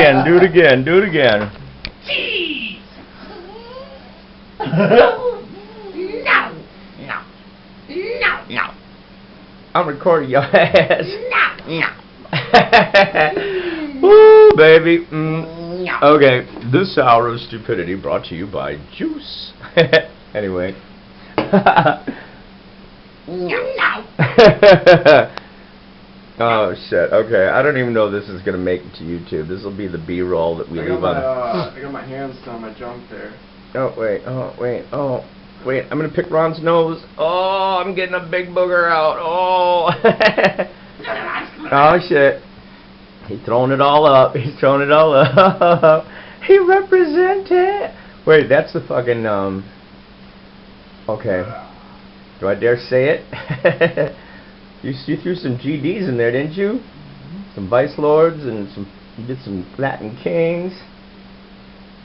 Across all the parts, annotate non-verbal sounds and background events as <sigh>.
again, do it again, do it again. Cheese! no! No! No! No! I'm recording your ass. No! No! <laughs> Woo, baby. Mm. No! Okay, this hour of stupidity brought to you by Juice. <laughs> anyway. <laughs> No! Oh shit. Okay, I don't even know if this is gonna make it to YouTube. This will be the B-roll that we I got leave my on. uh, <laughs> I got my hands on my junk there. Oh wait. Oh wait. Oh wait. I'm gonna pick Ron's nose. Oh, I'm getting a big booger out. Oh. <laughs> oh shit. <laughs> He's throwing it all up. He's throwing it all up. he represented. Wait, that's the fucking um. Okay. Do I dare say it? You, you threw some GDs in there, didn't you? Some Vice Lords and some. You did some Latin Kings.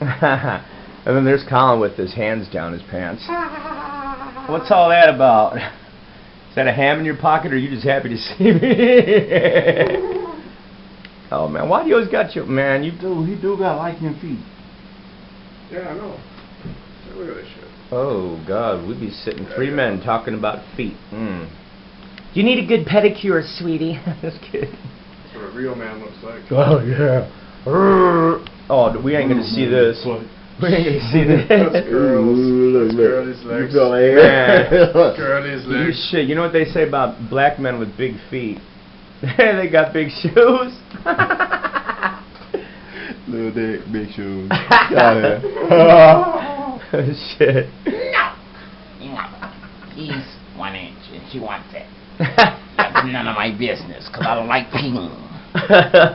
<laughs> and then there's Colin with his hands down his pants. <laughs> What's all that about? <laughs> Is that a ham in your pocket, or are you just happy to see me? oh man, why do you always got your man? You do. He do got liking feet. Yeah, I know. Look at this shit. Oh God, we'd be sitting three men talking about feet. Mm. You need a good pedicure, sweetie. <laughs> just kidding. That's what a real man looks like. Oh yeah. <laughs> Oh, we ain't gonna see this. <laughs> We ain't gonna see this. That's girls. Ooh, That's look, girlies legs. You Man. Girlies You shit, you know what they say about black men with big feet? they got big shoes. Little dick, big shoes. Yeah, shit. No! No! He's one inch and she wants it. <laughs> That's none of my business, because I don't like peeing. <laughs>